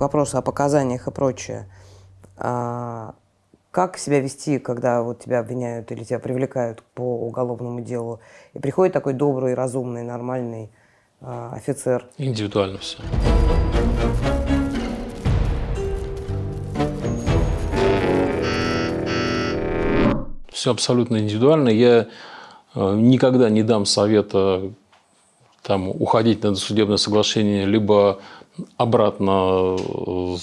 к вопросу о показаниях и прочее. А, как себя вести, когда вот тебя обвиняют или тебя привлекают по уголовному делу, и приходит такой добрый, разумный, нормальный а, офицер? Индивидуально все. Все абсолютно индивидуально. Я э, никогда не дам совета там, уходить на досудебное соглашение, либо обратно э,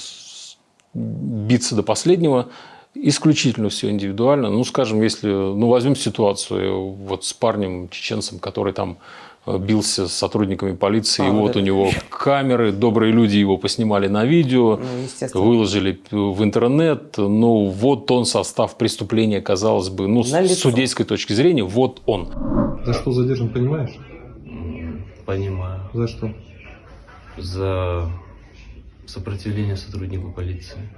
биться до последнего. Исключительно все индивидуально. Ну, скажем, если, ну, возьмем ситуацию вот с парнем, чеченцем, который там э, бился с сотрудниками полиции, а, и вот, вот у него камеры, добрые люди его поснимали на видео, ну, выложили в интернет, ну, вот он состав преступления, казалось бы, ну, с судейской точки зрения, вот он. За что задержан, понимаешь? Понимаю. За что? За сопротивление сотруднику полиции.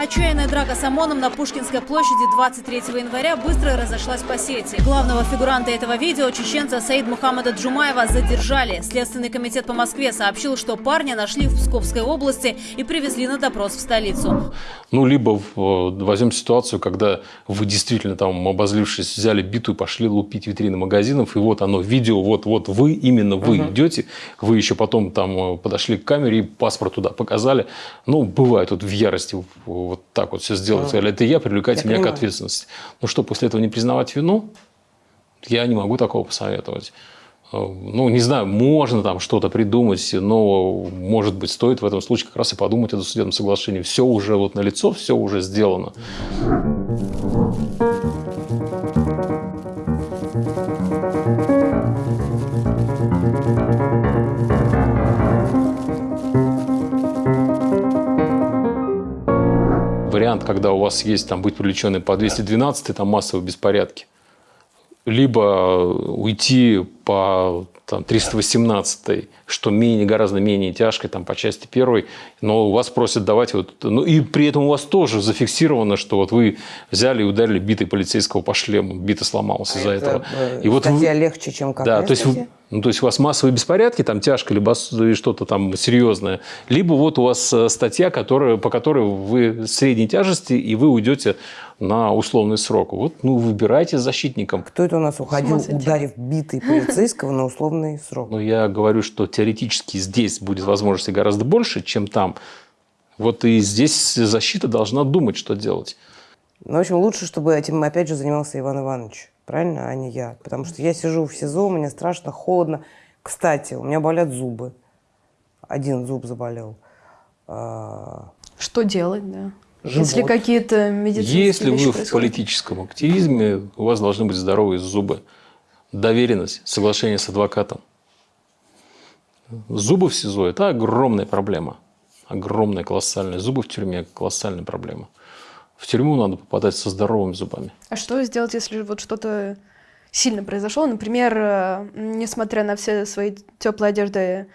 Отчаянная драка с ОМОНом на Пушкинской площади 23 января быстро разошлась по сети. Главного фигуранта этого видео, чеченца Саид Мухаммада Джумаева, задержали. Следственный комитет по Москве сообщил, что парня нашли в Псковской области и привезли на допрос в столицу. Ну, либо э, возьмем ситуацию, когда вы действительно там, обозлившись, взяли биту и пошли лупить витрины магазинов, и вот оно, видео, вот, вот вы, именно вы угу. идете, вы еще потом там э, подошли к камере и паспорт туда показали. Ну, бывает вот в ярости вот так вот все сделать. Ну, Сказали, это я, привлекайте я меня понимаю. к ответственности. Ну что, после этого не признавать вину? Я не могу такого посоветовать. Э, ну, не знаю, можно там что-то придумать, но, может быть, стоит в этом случае как раз и подумать о досудебном соглашении. Все уже вот на лицо, все уже сделано. Когда у вас есть там быть привлеченным по 212, там массовые беспорядки. Либо уйти по там, 318, что менее, гораздо менее тяжкой, там, по части первой, но у вас просят давать вот, ну и при этом у вас тоже зафиксировано, что вот вы взяли и ударили битой полицейского по шлему, бита сломалась а из-за это, этого. Э, и вот вы, легче, чем как Да, то есть, вы, ну, то есть у вас массовые беспорядки, там тяжко, либо что-то там серьезное, либо вот у вас э, статья, которая, по которой вы средней тяжести, и вы уйдете на условный срок. Вот, ну, выбирайте защитником. Кто это у нас уходил, ударив битой полицейского на условный срок? Ну, я говорю, что теоретически здесь будет возможностей гораздо больше, чем там. Вот и здесь защита должна думать, что делать. Ну, в общем, лучше, чтобы этим, опять же, занимался Иван Иванович, правильно, а не я. Потому что я сижу в СИЗО, мне страшно, холодно. Кстати, у меня болят зубы. Один зуб заболел. А, что делать, да? Живот. Если какие-то медицинские Если вещи вы происходят. в политическом активизме, у вас должны быть здоровые зубы. Доверенность, соглашение с адвокатом. Зубы в СИЗО – это огромная проблема. Огромная, колоссальная. Зубы в тюрьме – колоссальная проблема. В тюрьму надо попадать со здоровыми зубами. А что сделать, если вот что-то сильно произошло? Например, э, несмотря на все свои теплые одежды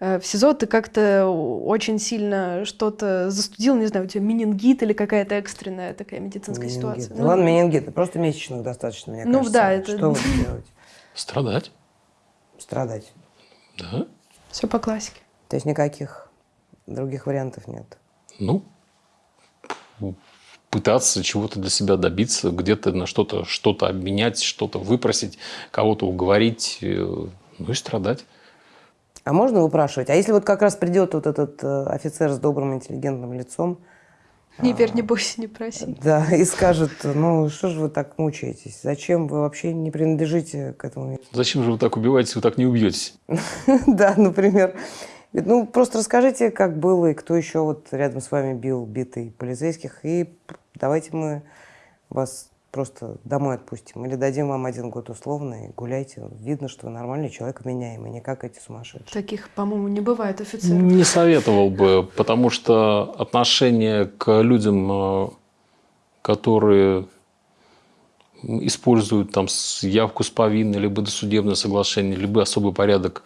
в СИЗО, ты как-то очень сильно что-то застудил, не знаю, у тебя менингит или какая-то экстренная такая медицинская менингит. ситуация. Ну, ну, ладно, менингит, просто месячных достаточно, мне ну, кажется. да, это... Что вы делаете? Страдать. Страдать. Да. Все по классике. То есть никаких других вариантов нет? Ну, пытаться чего-то для себя добиться, где-то на что-то что-то обменять, что-то выпросить, кого-то уговорить, э, ну и страдать. А можно выпрашивать? А если вот как раз придет вот этот э, офицер с добрым, интеллигентным лицом, не верь, не бойся, не проси. Да, и скажет, ну что же вы так мучаетесь? Зачем вы вообще не принадлежите к этому? Зачем же вы так убиваетесь, вы так не убьетесь? Да, например. Ну, просто расскажите, как было, и кто еще вот рядом с вами бил битый полицейских, и давайте мы вас просто домой отпустим. Или дадим вам один год условно и гуляйте. Видно, что вы нормальный человек, меняемый, не как эти сумасшедшие. Таких, по-моему, не бывает офицеров. Не советовал бы, потому что отношение к людям, э, которые используют там явку с повинной, либо досудебное соглашение, либо особый порядок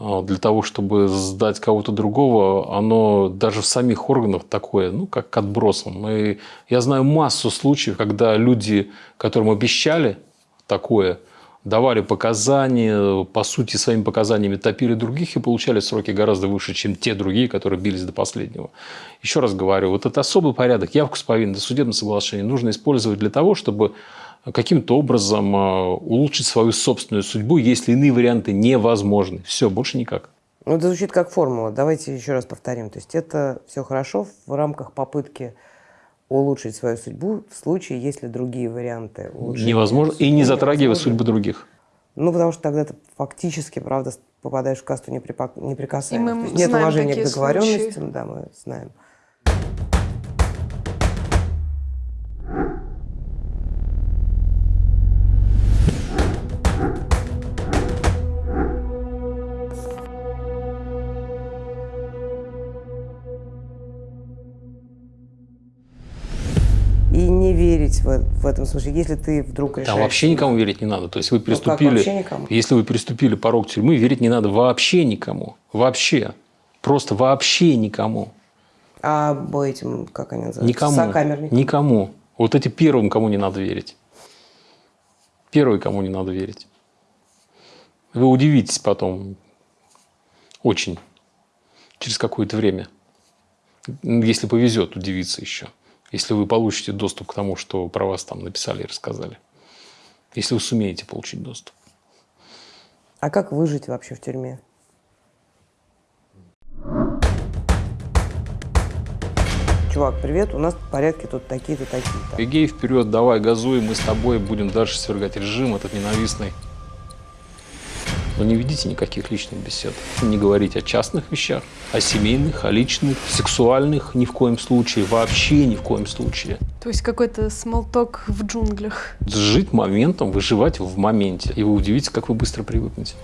для того, чтобы сдать кого-то другого, оно даже в самих органах такое, ну, как к отбросам. И я знаю массу случаев, когда люди, которым обещали такое, давали показания, по сути, своими показаниями топили других и получали сроки гораздо выше, чем те другие, которые бились до последнего. Еще раз говорю, вот этот особый порядок, явку с повинной, судебное соглашение нужно использовать для того, чтобы каким-то образом э, улучшить свою собственную судьбу, если иные варианты невозможны. Все, больше никак. Ну, это звучит как формула. Давайте еще раз повторим. То есть это все хорошо в рамках попытки улучшить свою судьбу в случае, если другие варианты улучшения Невозможно. И не затрагивая судьбы других. Ну, потому что тогда ты фактически, правда, попадаешь в касту неприпа- неприкасаемых. И мы То есть нет знаем уважения к такие договоренностям, случаи. да, мы знаем. Не верить в, в этом смысле, если ты вдруг решаешь... Там вообще никому верить не надо. То есть вы приступили, вообще никому? если вы переступили порог тюрьмы, верить не надо вообще никому. Вообще. Просто вообще никому. А об этим, как они называются? Никому. Сокамерникам? Никому. Вот эти первым, кому не надо верить. Первый, кому не надо верить. Вы удивитесь потом. Очень. Через какое-то время. Если повезет, удивиться еще. Если вы получите доступ к тому, что про вас там написали и рассказали. Если вы сумеете получить доступ. А как выжить вообще в тюрьме? Чувак, привет, у нас порядки тут такие-то, такие-то. Бегей вперед, давай, газуй, мы с тобой будем дальше свергать режим этот ненавистный. Но не ведите никаких личных бесед. Не говорите о частных вещах, о семейных, о личных, сексуальных ни в коем случае, вообще ни в коем случае. То есть какой-то смолток в джунглях. Жить моментом, выживать в моменте. И вы удивитесь, как вы быстро привыкнете.